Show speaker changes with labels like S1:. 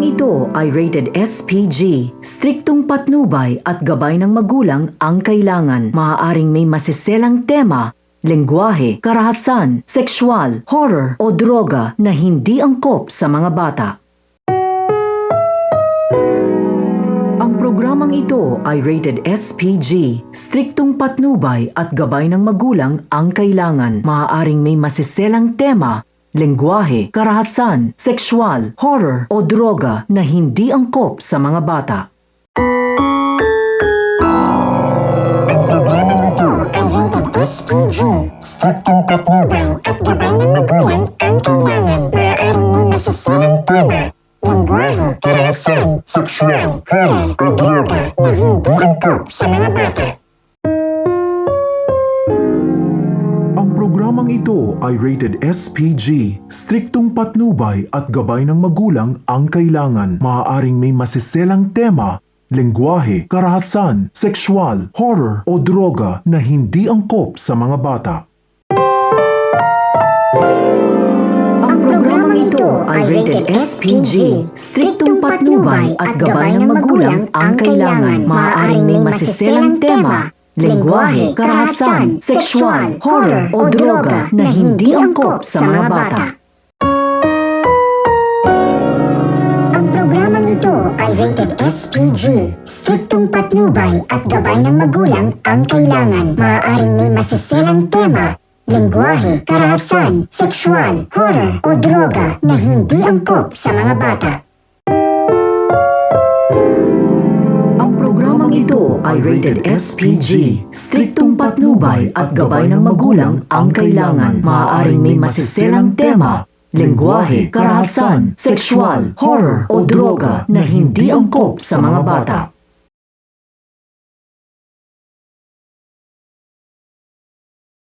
S1: programang ito ay rated SPG. Striktong patnubay at gabay ng magulang ang kailangan. Maaaring may masiselang tema, lengguwahe, karahasan, sexual, horror o droga na hindi angkop sa mga bata. Ang programang ito ay rated SPG. Striktong patnubay at gabay ng magulang ang kailangan. Maaaring may masiselang tema, lengguwahe, karahasan, sexual, horror o droga na hindi angkop sa mga bata.
S2: SPG. Karahasan, sexual, horror o droga na hindi angkop sa mga bata.
S3: Programang ito ay rated SPG. Striktong patnubay at gabay ng magulang ang kailangan. Maaaring may masiselang tema, lengguwahe, karahasan, sexual, horror o droga na hindi angkop sa mga bata.
S1: Ang programang ito ay rated SPG. Striktong patnubay at gabay ng magulang ang kailangan. Maaaring may masiselang tema, lengguwahe, karahasan, sexual, horror o droga na hindi angkop sa mga bata.
S2: Ang programang ito ay rated SPG. Striktong patnubay at gabay ng magulang ang kailangan. Maaaring may masiselang tema, lingwahe, karahasan, sexual, horror o droga na hindi angkop sa mga bata.
S1: Programang ito ay rated SPG. Striktong patnubay at gabay ng magulang ang kailangan. Maaaring may masiselang tema, lengguwahe, karahasan, sexual, horror o droga na hindi angkop sa mga bata.